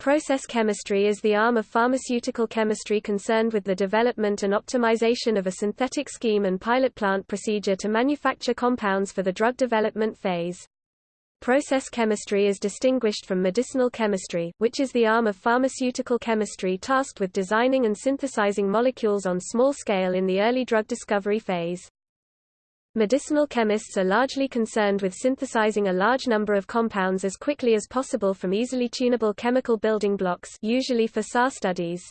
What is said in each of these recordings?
Process chemistry is the arm of pharmaceutical chemistry concerned with the development and optimization of a synthetic scheme and pilot plant procedure to manufacture compounds for the drug development phase. Process chemistry is distinguished from medicinal chemistry, which is the arm of pharmaceutical chemistry tasked with designing and synthesizing molecules on small scale in the early drug discovery phase. Medicinal chemists are largely concerned with synthesizing a large number of compounds as quickly as possible from easily tunable chemical building blocks usually for SAR studies.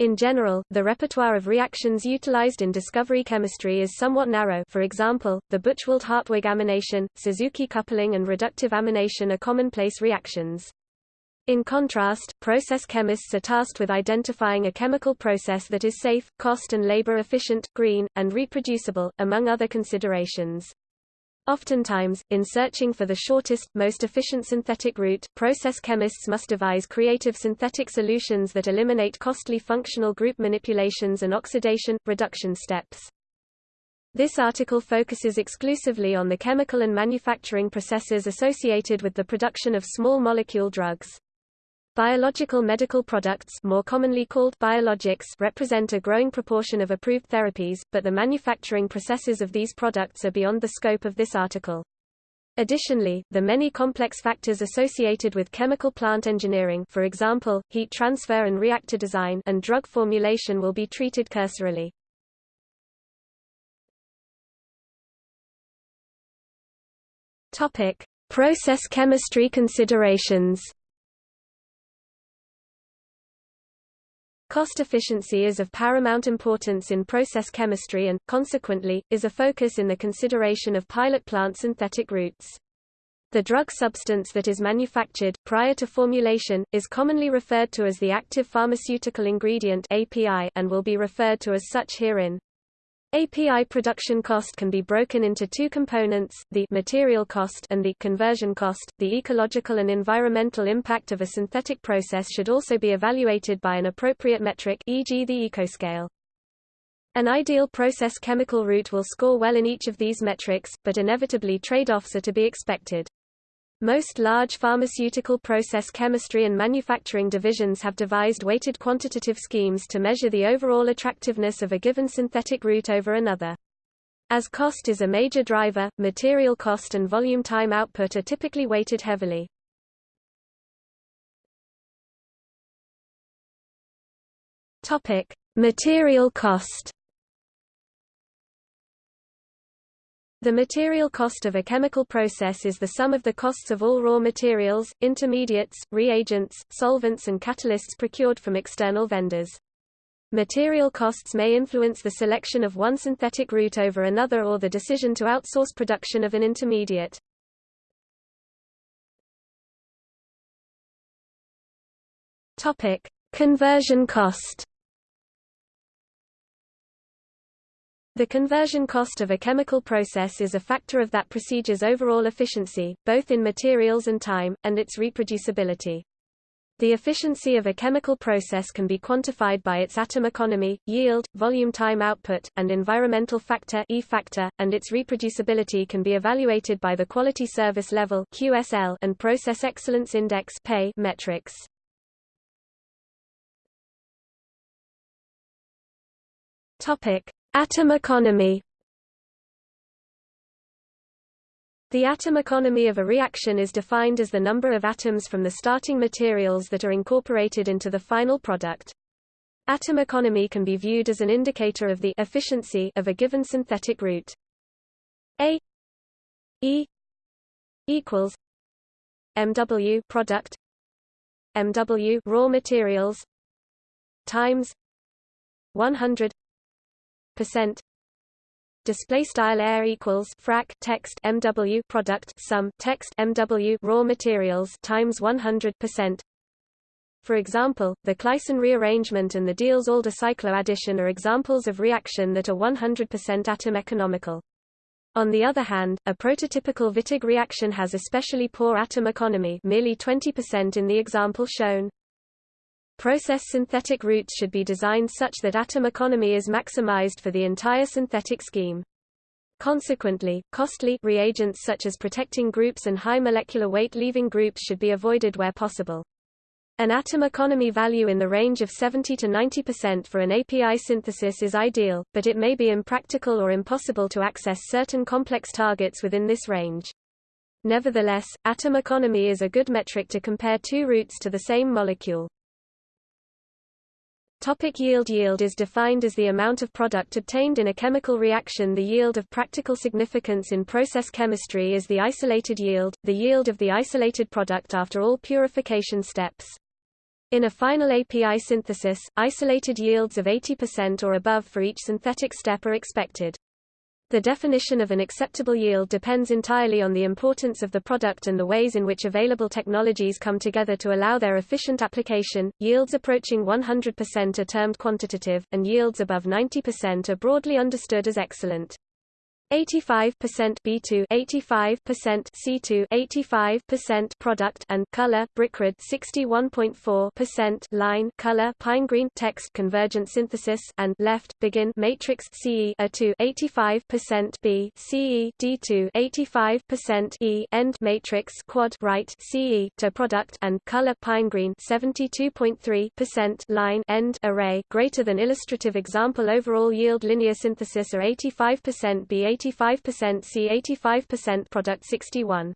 In general, the repertoire of reactions utilized in discovery chemistry is somewhat narrow for example, the Buchwald-Hartwig amination, Suzuki coupling and reductive amination are commonplace reactions. In contrast, process chemists are tasked with identifying a chemical process that is safe, cost and labor efficient, green, and reproducible, among other considerations. Oftentimes, in searching for the shortest, most efficient synthetic route, process chemists must devise creative synthetic solutions that eliminate costly functional group manipulations and oxidation, reduction steps. This article focuses exclusively on the chemical and manufacturing processes associated with the production of small molecule drugs. Biological medical products more commonly called biologics represent a growing proportion of approved therapies, but the manufacturing processes of these products are beyond the scope of this article. Additionally, the many complex factors associated with chemical plant engineering for example, heat transfer and reactor design and drug formulation will be treated cursorily. Process chemistry considerations Cost efficiency is of paramount importance in process chemistry and, consequently, is a focus in the consideration of pilot plant synthetic routes. The drug substance that is manufactured, prior to formulation, is commonly referred to as the active pharmaceutical ingredient API and will be referred to as such herein. API production cost can be broken into two components, the material cost and the conversion cost. The ecological and environmental impact of a synthetic process should also be evaluated by an appropriate metric e.g. the ecoscale. An ideal process chemical route will score well in each of these metrics, but inevitably trade-offs are to be expected. Most large pharmaceutical process chemistry and manufacturing divisions have devised weighted quantitative schemes to measure the overall attractiveness of a given synthetic route over another. As cost is a major driver, material cost and volume time output are typically weighted heavily. Topic: Material cost. The material cost of a chemical process is the sum of the costs of all raw materials, intermediates, reagents, solvents and catalysts procured from external vendors. Material costs may influence the selection of one synthetic route over another or the decision to outsource production of an intermediate. Topic: Conversion cost. The conversion cost of a chemical process is a factor of that procedure's overall efficiency, both in materials and time, and its reproducibility. The efficiency of a chemical process can be quantified by its atom economy, yield, volume time output, and environmental factor, e factor, and its reproducibility can be evaluated by the quality service level QSL and process excellence index PEI metrics. Topic: Atom economy The atom economy of a reaction is defined as the number of atoms from the starting materials that are incorporated into the final product. Atom economy can be viewed as an indicator of the efficiency of a given synthetic route. A E equals MW product MW raw materials times 100 percent display style air equals frac text mw product sum text mw raw materials times 100 percent for example, the Claisen rearrangement and the Diels-Alder cycloaddition are examples of reaction that are 100% atom economical. On the other hand, a prototypical Wittig reaction has especially poor atom economy merely 20% in the example shown. Process synthetic routes should be designed such that atom economy is maximized for the entire synthetic scheme. Consequently, costly reagents such as protecting groups and high molecular weight leaving groups should be avoided where possible. An atom economy value in the range of 70 to 90% for an API synthesis is ideal, but it may be impractical or impossible to access certain complex targets within this range. Nevertheless, atom economy is a good metric to compare two routes to the same molecule. Topic yield Yield is defined as the amount of product obtained in a chemical reaction The yield of practical significance in process chemistry is the isolated yield, the yield of the isolated product after all purification steps. In a final API synthesis, isolated yields of 80% or above for each synthetic step are expected. The definition of an acceptable yield depends entirely on the importance of the product and the ways in which available technologies come together to allow their efficient application. Yields approaching 100% are termed quantitative, and yields above 90% are broadly understood as excellent. 85% B2 85% C2 85% product and color brickred 61.4% line color pine green text convergent synthesis and left begin matrix CE A2 85% B CE D2 85% E end matrix quad right CE to product and color pine green 72.3% line end array greater than illustrative example overall yield linear synthesis are 85% B 85% C 85% product 61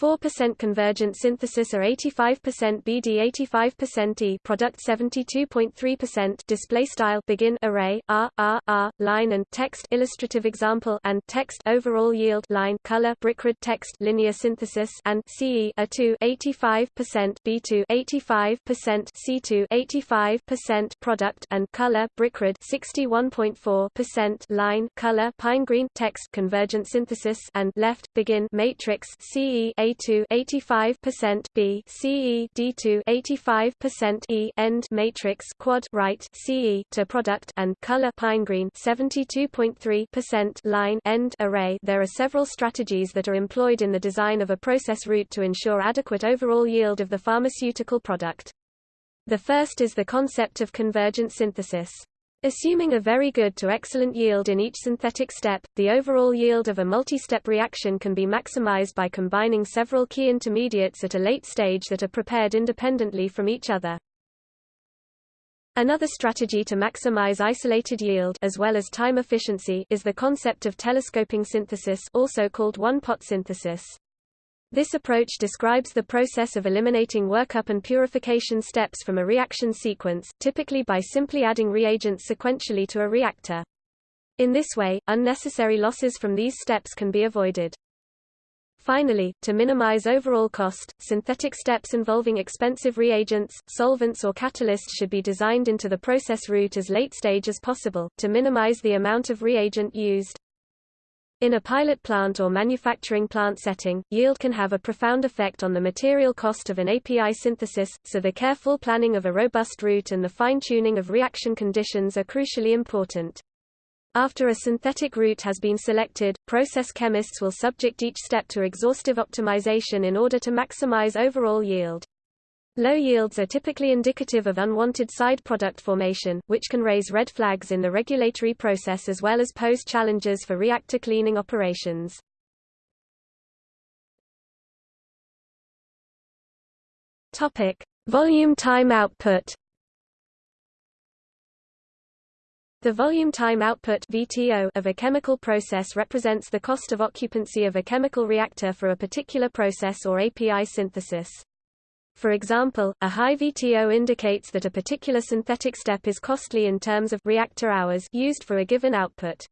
4% convergent synthesis or 85% BD 85% E product 72.3% display style begin array R R R line and text illustrative example and text overall yield line color brickred text linear synthesis and CE A2 85% B2 85% C2 85% product and color brickred 61.4% line color pine green text convergent synthesis and left begin matrix CE a2 85% B CE D2 85% E end matrix quad right CE to product and color pine green 72.3% line end array There are several strategies that are employed in the design of a process route to ensure adequate overall yield of the pharmaceutical product. The first is the concept of convergent synthesis. Assuming a very good to excellent yield in each synthetic step, the overall yield of a multi-step reaction can be maximized by combining several key intermediates at a late stage that are prepared independently from each other. Another strategy to maximize isolated yield as well as time efficiency is the concept of telescoping synthesis also called one-pot synthesis. This approach describes the process of eliminating workup and purification steps from a reaction sequence, typically by simply adding reagents sequentially to a reactor. In this way, unnecessary losses from these steps can be avoided. Finally, to minimize overall cost, synthetic steps involving expensive reagents, solvents or catalysts should be designed into the process route as late stage as possible, to minimize the amount of reagent used. In a pilot plant or manufacturing plant setting, yield can have a profound effect on the material cost of an API synthesis, so the careful planning of a robust route and the fine-tuning of reaction conditions are crucially important. After a synthetic route has been selected, process chemists will subject each step to exhaustive optimization in order to maximize overall yield. Low yields are typically indicative of unwanted side product formation, which can raise red flags in the regulatory process as well as pose challenges for reactor cleaning operations. Topic: Volume time output. The volume time output (VTO) of a chemical process represents the cost of occupancy of a chemical reactor for a particular process or API synthesis. For example, a high VTO indicates that a particular synthetic step is costly in terms of reactor hours used for a given output.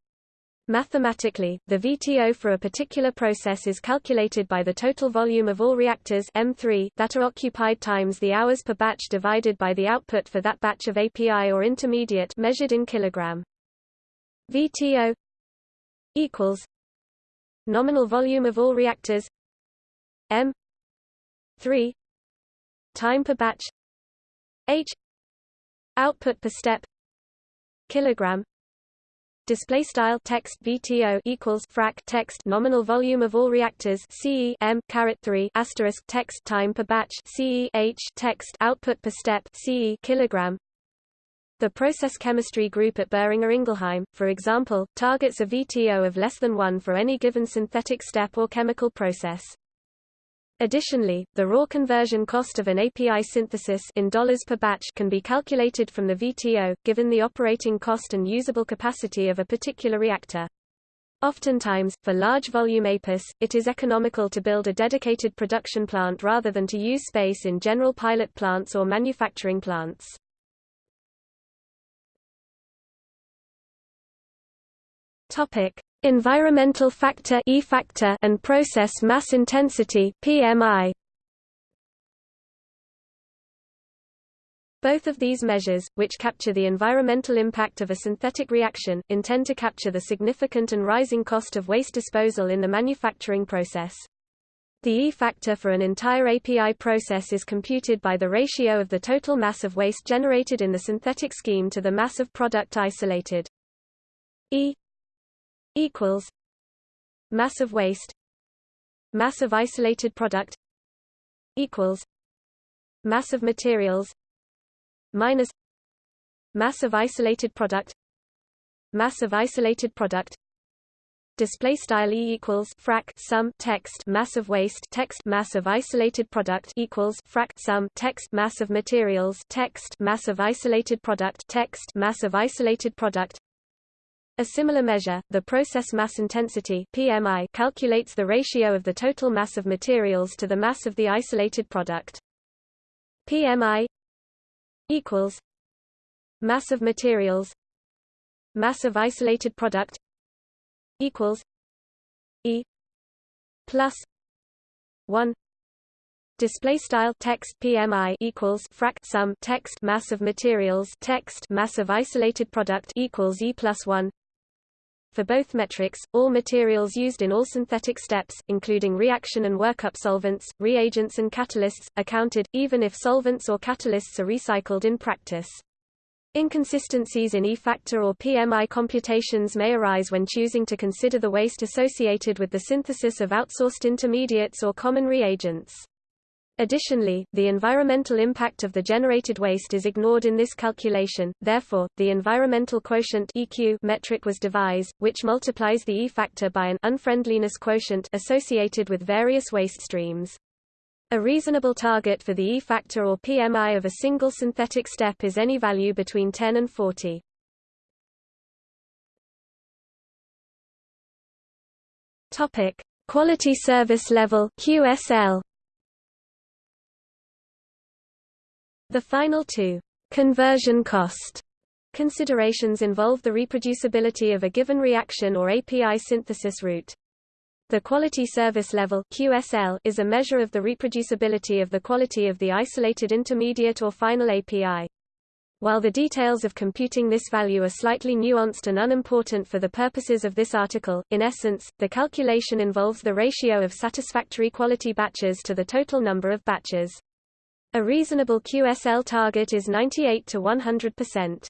Mathematically, the VTO for a particular process is calculated by the total volume of all reactors M3 that are occupied times the hours per batch divided by the output for that batch of API or intermediate measured in kilogram. VTO equals nominal volume of all reactors M3 time per batch. H. Output per step. Kilogram. Display style text VTO equals frac text nominal volume of all reactors. CE M caret 3 asterisk text time per batch. CE H text output per step. CE kilogram. The process chemistry group at Boehringer Ingelheim, for example, targets a VTO of less than 1 for any given synthetic step or chemical process. Additionally, the raw conversion cost of an API synthesis in dollars per batch can be calculated from the VTO, given the operating cost and usable capacity of a particular reactor. Oftentimes, for large volume APIS, it is economical to build a dedicated production plant rather than to use space in general pilot plants or manufacturing plants. Topic: Environmental factor E factor and process mass intensity PMI. Both of these measures, which capture the environmental impact of a synthetic reaction, intend to capture the significant and rising cost of waste disposal in the manufacturing process. The E factor for an entire API process is computed by the ratio of the total mass of waste generated in the synthetic scheme to the mass of product isolated. E equals mass of waste mass of isolated product equals mass of materials minus mass of isolated product mass of isolated product display style e equals frac sum text mass of waste text mass of isolated product equals frac sum text mass of materials text mass of isolated product text mass of isolated product a similar measure, the process mass intensity PMI calculates the ratio of the total mass of materials to the mass of the isolated product. PMI equals mass of materials mass of isolated product equals E plus 1 display style text PMI equals frac sum text mass of materials text mass of isolated product equals E plus 1 for both metrics, all materials used in all synthetic steps, including reaction and workup solvents, reagents and catalysts, are counted, even if solvents or catalysts are recycled in practice. Inconsistencies in E-factor or PMI computations may arise when choosing to consider the waste associated with the synthesis of outsourced intermediates or common reagents. Additionally, the environmental impact of the generated waste is ignored in this calculation, therefore, the environmental quotient EQ metric was devised, which multiplies the E-factor by an unfriendliness quotient associated with various waste streams. A reasonable target for the E-factor or PMI of a single synthetic step is any value between 10 and 40. Topic: Quality Service Level (QSL). The final two conversion cost considerations involve the reproducibility of a given reaction or API synthesis route. The quality service level QSL is a measure of the reproducibility of the quality of the isolated intermediate or final API. While the details of computing this value are slightly nuanced and unimportant for the purposes of this article, in essence, the calculation involves the ratio of satisfactory quality batches to the total number of batches. A reasonable QSL target is 98 to 100%.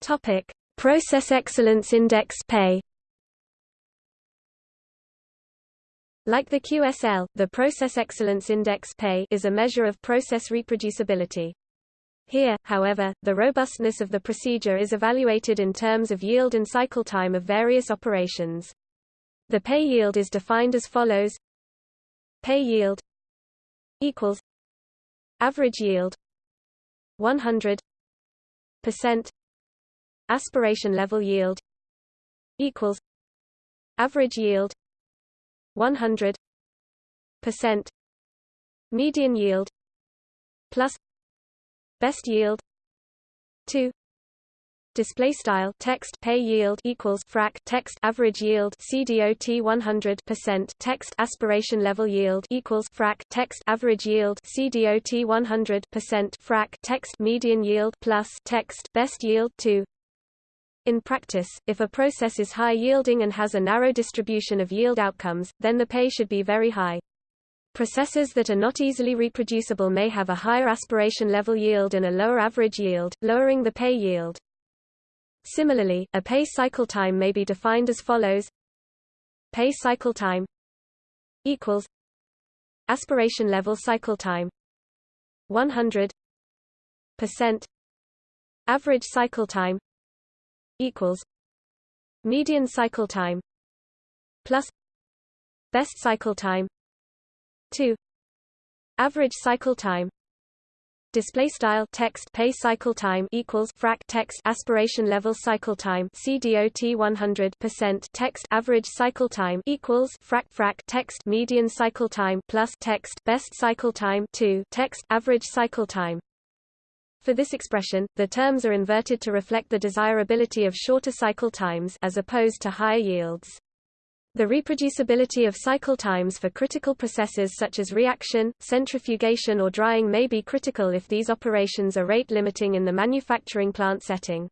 Topic: Process Excellence Index Pay. Like the QSL, the Process Excellence Index Pay is a measure of process reproducibility. Here, however, the robustness of the procedure is evaluated in terms of yield and cycle time of various operations. The pay yield is defined as follows. Pay yield equals average yield 100 percent. Aspiration level yield equals average yield 100 percent. Median yield plus best yield 2 display style text PEI yield equals frac text average yield CDOT 100 percent text aspiration level yield equals frac text average yield CDOT 100 percent frac text median yield plus text best yield 2 in practice, if a process is high yielding and has a narrow distribution of yield outcomes, then the pay should be very high. Processes that are not easily reproducible may have a higher aspiration level yield and a lower average yield, lowering the pay yield. Similarly, a PEI cycle time may be defined as follows. PEI cycle time equals aspiration level cycle time. 100 percent average cycle time equals median cycle time plus best cycle time 2 average cycle time display style text pay cycle time equals frac text aspiration level cycle time CDOT 100% text average cycle time equals frac frac text median cycle time plus text best cycle time 2 text average cycle time for this expression, the terms are inverted to reflect the desirability of shorter cycle times as opposed to higher yields. The reproducibility of cycle times for critical processes such as reaction, centrifugation or drying may be critical if these operations are rate limiting in the manufacturing plant setting.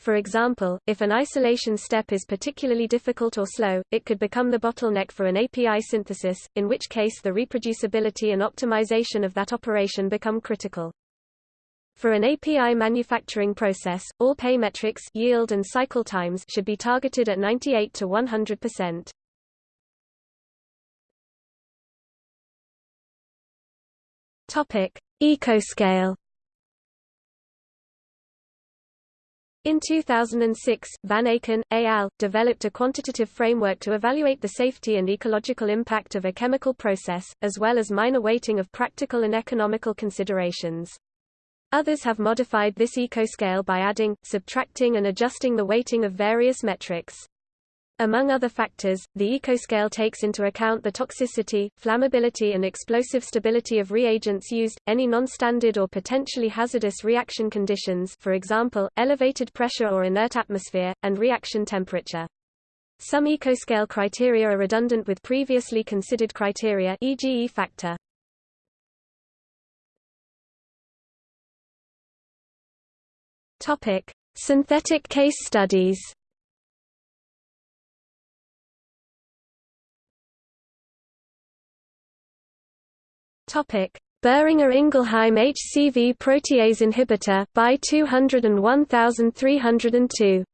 For example, if an isolation step is particularly difficult or slow, it could become the bottleneck for an API synthesis, in which case the reproducibility and optimization of that operation become critical. For an API manufacturing process, all pay metrics yield and cycle times should be targeted at 98 to 100%. Topic: Ecoscale. In 2006, Van Aken, et al. developed a quantitative framework to evaluate the safety and ecological impact of a chemical process, as well as minor weighting of practical and economical considerations. Others have modified this ecoscale by adding, subtracting and adjusting the weighting of various metrics. Among other factors, the ecoscale takes into account the toxicity, flammability and explosive stability of reagents used, any non-standard or potentially hazardous reaction conditions for example, elevated pressure or inert atmosphere, and reaction temperature. Some ecoscale criteria are redundant with previously considered criteria e.g. E factor. Topic: Synthetic case studies. Topic: Boehringer Ingelheim HCV protease inhibitor by 201302.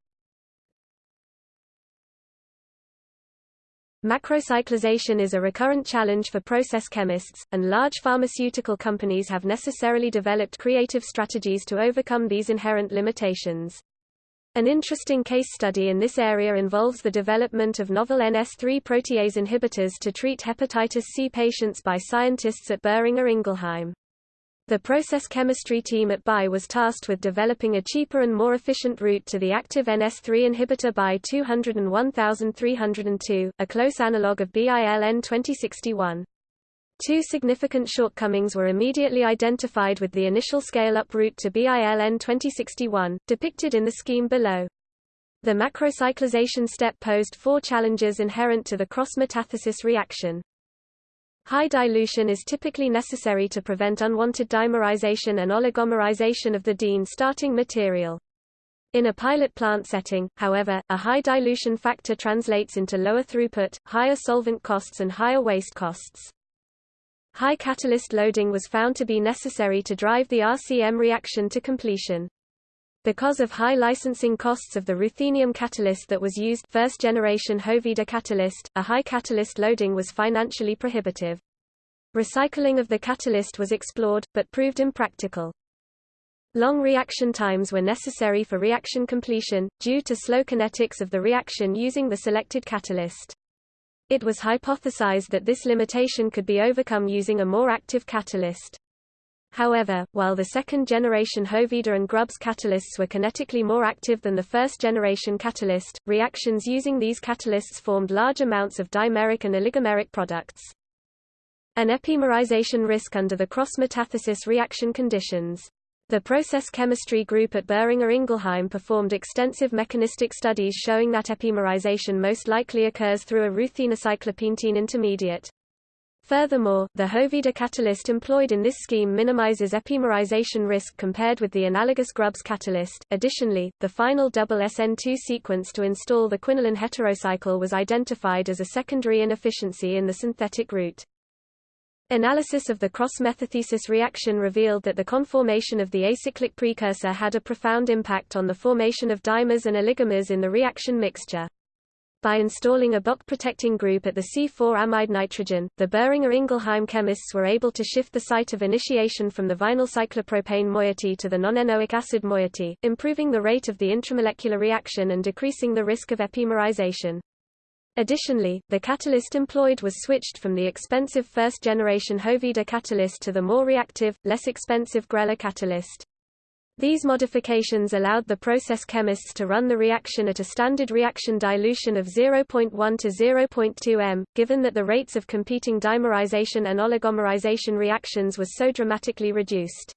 Macrocyclization is a recurrent challenge for process chemists, and large pharmaceutical companies have necessarily developed creative strategies to overcome these inherent limitations. An interesting case study in this area involves the development of novel NS3 protease inhibitors to treat hepatitis C patients by scientists at Boehringer Ingelheim. The process chemistry team at BI was tasked with developing a cheaper and more efficient route to the active NS3 inhibitor BI 201302, a close analog of BILN 2061. Two significant shortcomings were immediately identified with the initial scale-up route to BILN 2061, depicted in the scheme below. The macrocyclization step posed four challenges inherent to the cross-metathesis reaction. High dilution is typically necessary to prevent unwanted dimerization and oligomerization of the diene starting material. In a pilot plant setting, however, a high dilution factor translates into lower throughput, higher solvent costs and higher waste costs. High catalyst loading was found to be necessary to drive the RCM reaction to completion. Because of high licensing costs of the ruthenium catalyst that was used first generation Hoveyda catalyst, a high catalyst loading was financially prohibitive. Recycling of the catalyst was explored, but proved impractical. Long reaction times were necessary for reaction completion, due to slow kinetics of the reaction using the selected catalyst. It was hypothesized that this limitation could be overcome using a more active catalyst. However, while the second-generation Hoveyda and Grubbs catalysts were kinetically more active than the first-generation catalyst, reactions using these catalysts formed large amounts of dimeric and oligomeric products. An epimerization risk under the cross-metathesis reaction conditions. The process chemistry group at Boehringer Ingelheim performed extensive mechanistic studies showing that epimerization most likely occurs through a ruthenocyclopentene intermediate. Furthermore, the Hoveyda catalyst employed in this scheme minimizes epimerization risk compared with the analogous Grubbs catalyst. Additionally, the final double SN2 sequence to install the quinoline heterocycle was identified as a secondary inefficiency in the synthetic route. Analysis of the cross-metathesis reaction revealed that the conformation of the acyclic precursor had a profound impact on the formation of dimers and oligomers in the reaction mixture. By installing a Boc protecting group at the C4-amide nitrogen, the Boehringer Ingelheim chemists were able to shift the site of initiation from the vinyl cyclopropane moiety to the non-enoic acid moiety, improving the rate of the intramolecular reaction and decreasing the risk of epimerization. Additionally, the catalyst employed was switched from the expensive first-generation Hoveyda catalyst to the more reactive, less expensive Grela catalyst. These modifications allowed the process chemists to run the reaction at a standard reaction dilution of 0.1 to 0.2 m, given that the rates of competing dimerization and oligomerization reactions was so dramatically reduced.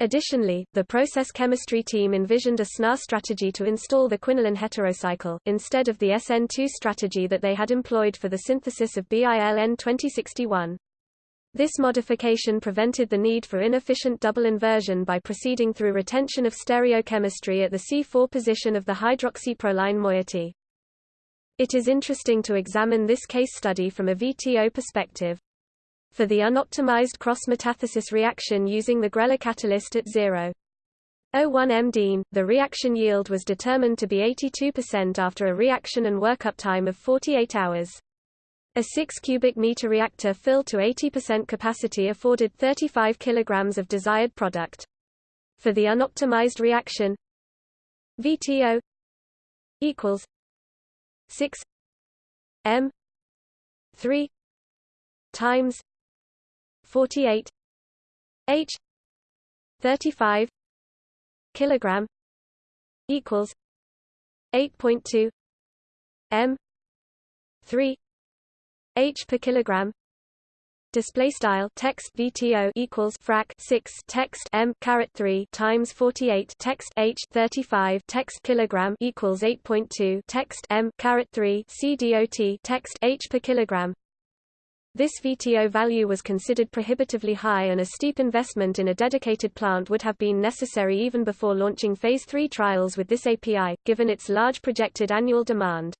Additionally, the process chemistry team envisioned a SNA strategy to install the quinoline heterocycle, instead of the SN2 strategy that they had employed for the synthesis of BILN 2061. This modification prevented the need for inefficient double inversion by proceeding through retention of stereochemistry at the C4 position of the hydroxyproline moiety. It is interesting to examine this case study from a VTO perspective. For the unoptimized cross-metathesis reaction using the Grela catalyst at 0. 01 m diene, the reaction yield was determined to be 82% after a reaction and workup time of 48 hours. A 6 cubic meter reactor filled to 80% capacity afforded 35 kilograms of desired product. For the unoptimized reaction, VTO equals 6 m 3 times 48 H 35 kilogram equals 8.2 M 3 H per kilogram. Display style text VTO equals frac 6 text M caret 3 times 48 text H 35 text kilogram equals 8.2 text M caret 3 CDOT text H per kilogram. This VTO value was considered prohibitively high and a steep investment in a dedicated plant would have been necessary even before launching Phase 3 trials with this API, given its large projected annual demand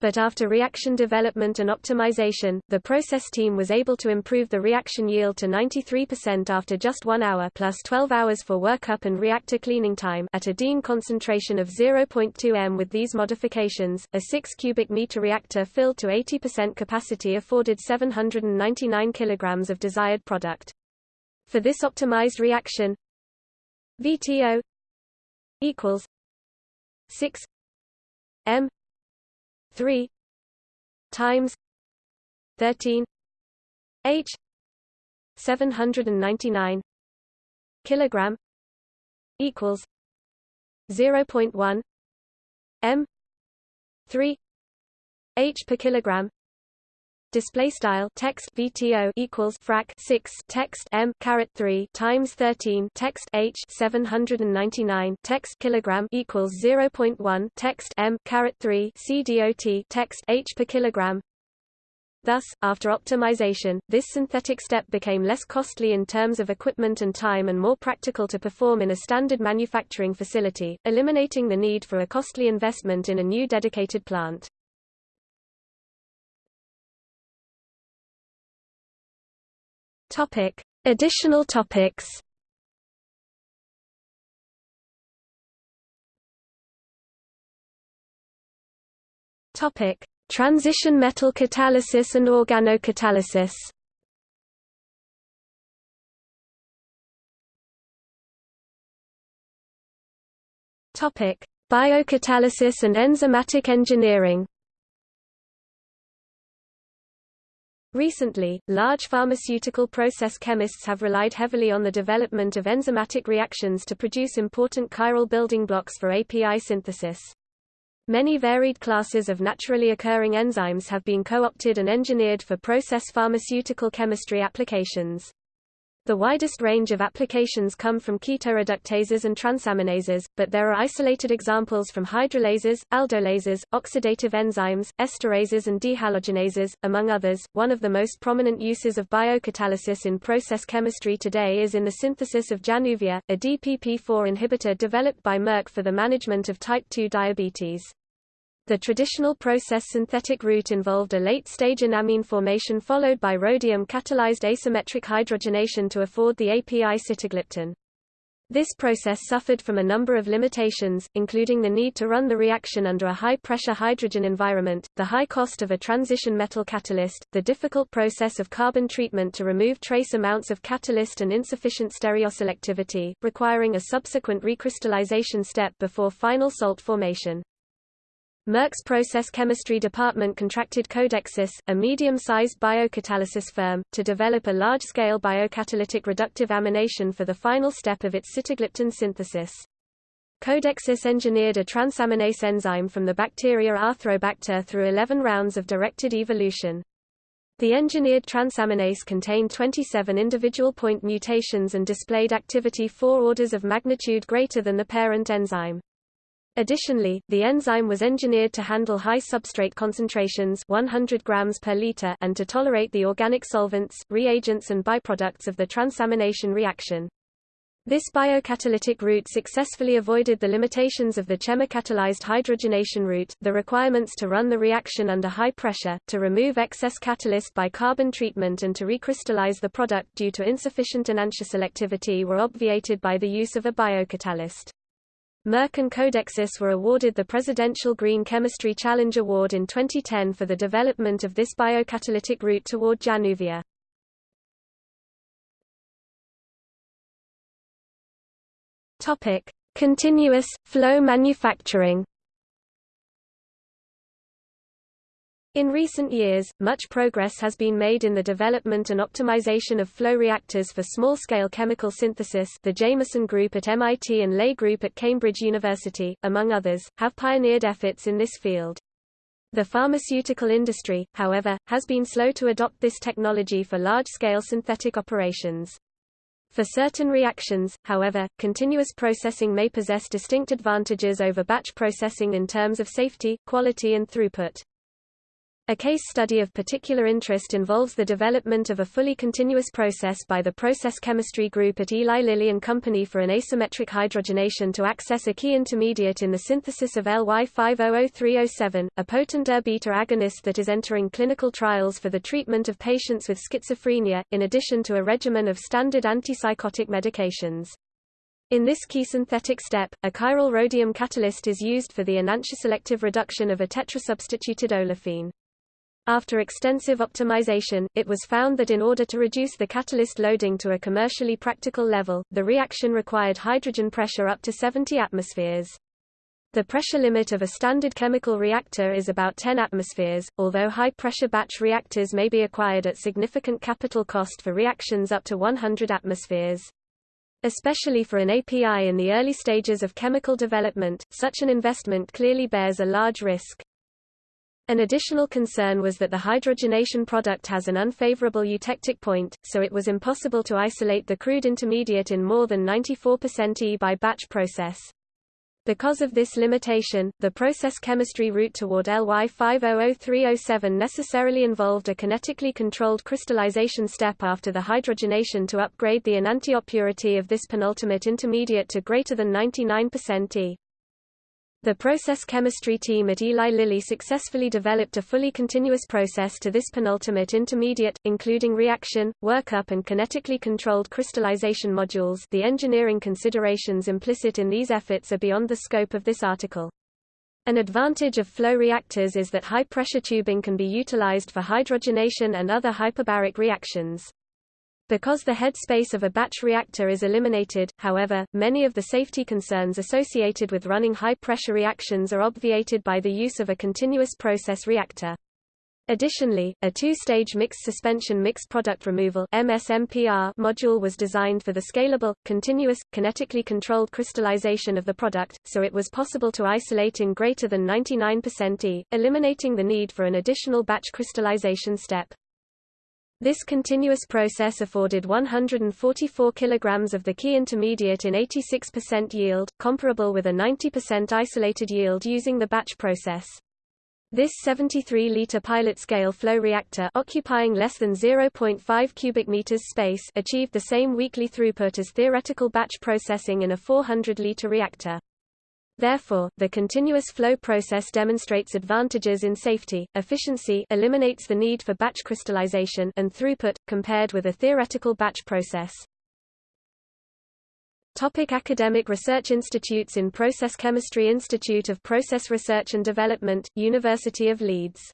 but after reaction development and optimization, the process team was able to improve the reaction yield to 93% after just 1 hour plus 12 hours for workup and reactor cleaning time at a diene concentration of 0.2 m. With these modifications, a 6 cubic meter reactor filled to 80% capacity afforded 799 kilograms of desired product. For this optimized reaction, VTO equals 6 m 3 times 13 h 799 kilogram equals 0.1 m 3 h per kilogram display style text VTO equals frac 6 text M caret 3 times 13 text H 799 text kilogram equals 0.1 text M caret 3 CDOT text H per kilogram Thus, after optimization, this synthetic step became less costly in terms of equipment and time and more practical to perform in a standard manufacturing facility, eliminating the need for a costly investment in a new dedicated plant. Topic: Additional topics. Topic: Transition metal catalysis and organocatalysis. Topic: Biocatalysis and enzymatic engineering. Recently, large pharmaceutical process chemists have relied heavily on the development of enzymatic reactions to produce important chiral building blocks for API synthesis. Many varied classes of naturally occurring enzymes have been co-opted and engineered for process pharmaceutical chemistry applications. The widest range of applications come from ketoreductases and transaminases, but there are isolated examples from hydrolases, aldolases, oxidative enzymes, esterases and dehalogenases, among others. One of the most prominent uses of biocatalysis in process chemistry today is in the synthesis of Januvia, a DPP-4 inhibitor developed by Merck for the management of type 2 diabetes. The traditional process synthetic route involved a late-stage enamine formation followed by rhodium-catalyzed asymmetric hydrogenation to afford the API sitagliptin. This process suffered from a number of limitations, including the need to run the reaction under a high-pressure hydrogen environment, the high cost of a transition metal catalyst, the difficult process of carbon treatment to remove trace amounts of catalyst and insufficient stereoselectivity, requiring a subsequent recrystallization step before final salt formation. Merck's process chemistry department contracted Codexis, a medium-sized biocatalysis firm, to develop a large-scale biocatalytic reductive amination for the final step of its sitagliptin synthesis. Codexis engineered a transaminase enzyme from the bacteria Arthrobacter through 11 rounds of directed evolution. The engineered transaminase contained 27 individual point mutations and displayed activity four orders of magnitude greater than the parent enzyme. Additionally, the enzyme was engineered to handle high substrate concentrations 100 grams per liter and to tolerate the organic solvents, reagents and byproducts of the transamination reaction. This biocatalytic route successfully avoided the limitations of the chemocatalyzed hydrogenation route, the requirements to run the reaction under high pressure, to remove excess catalyst by carbon treatment and to recrystallize the product due to insufficient enantioselectivity were obviated by the use of a biocatalyst. Merck and Codexis were awarded the Presidential Green Chemistry Challenge Award in 2010 for the development of this biocatalytic route toward Januvia. Topic: Continuous flow manufacturing. In recent years, much progress has been made in the development and optimization of flow reactors for small-scale chemical synthesis the Jamison Group at MIT and Ley Group at Cambridge University, among others, have pioneered efforts in this field. The pharmaceutical industry, however, has been slow to adopt this technology for large-scale synthetic operations. For certain reactions, however, continuous processing may possess distinct advantages over batch processing in terms of safety, quality and throughput. A case study of particular interest involves the development of a fully continuous process by the Process Chemistry Group at Eli Lilly and Company for an asymmetric hydrogenation to access a key intermediate in the synthesis of LY500307, a potent ER-beta agonist that is entering clinical trials for the treatment of patients with schizophrenia, in addition to a regimen of standard antipsychotic medications. In this key synthetic step, a chiral rhodium catalyst is used for the enantioselective reduction of a tetrasubstituted olefine. After extensive optimization, it was found that in order to reduce the catalyst loading to a commercially practical level, the reaction required hydrogen pressure up to 70 atmospheres. The pressure limit of a standard chemical reactor is about 10 atmospheres, although high-pressure batch reactors may be acquired at significant capital cost for reactions up to 100 atmospheres. Especially for an API in the early stages of chemical development, such an investment clearly bears a large risk. An additional concern was that the hydrogenation product has an unfavorable eutectic point, so it was impossible to isolate the crude intermediate in more than 94% E by batch process. Because of this limitation, the process chemistry route toward LY500307 necessarily involved a kinetically controlled crystallization step after the hydrogenation to upgrade the enantiopurity of this penultimate intermediate to greater than 99% E. The process chemistry team at Eli Lilly successfully developed a fully continuous process to this penultimate intermediate, including reaction, workup and kinetically controlled crystallization modules the engineering considerations implicit in these efforts are beyond the scope of this article. An advantage of flow reactors is that high-pressure tubing can be utilized for hydrogenation and other hyperbaric reactions. Because the headspace of a batch reactor is eliminated, however, many of the safety concerns associated with running high-pressure reactions are obviated by the use of a continuous process reactor. Additionally, a two-stage mixed suspension mixed product removal MSMPR module was designed for the scalable, continuous, kinetically controlled crystallization of the product, so it was possible to isolate in greater than 99% E, eliminating the need for an additional batch crystallization step. This continuous process afforded 144 kg of the key intermediate in 86% yield, comparable with a 90% isolated yield using the batch process. This 73-liter pilot-scale flow reactor occupying less than 0.5 cubic meters space achieved the same weekly throughput as theoretical batch processing in a 400-liter reactor. Therefore, the continuous flow process demonstrates advantages in safety, efficiency eliminates the need for batch crystallization and throughput, compared with a theoretical batch process. Topic academic research institutes In Process Chemistry Institute of Process Research and Development, University of Leeds